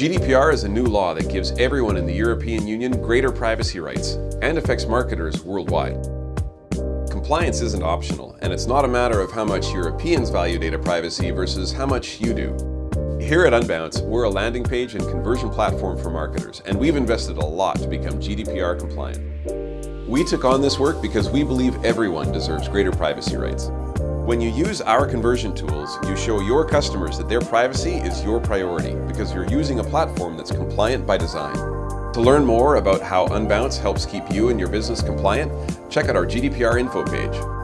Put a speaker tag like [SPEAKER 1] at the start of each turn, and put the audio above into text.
[SPEAKER 1] GDPR is a new law that gives everyone in the European Union greater privacy rights and affects marketers worldwide. Compliance isn't optional, and it's not a matter of how much Europeans value data privacy versus how much you do. Here at Unbounce, we're a landing page and conversion platform for marketers, and we've invested a lot to become GDPR compliant. We took on this work because we believe everyone deserves greater privacy rights. When you use our conversion tools, you show your customers that their privacy is your priority because you're using a platform that's compliant by design. To learn more about how Unbounce helps keep you and your business compliant, check out our GDPR info page.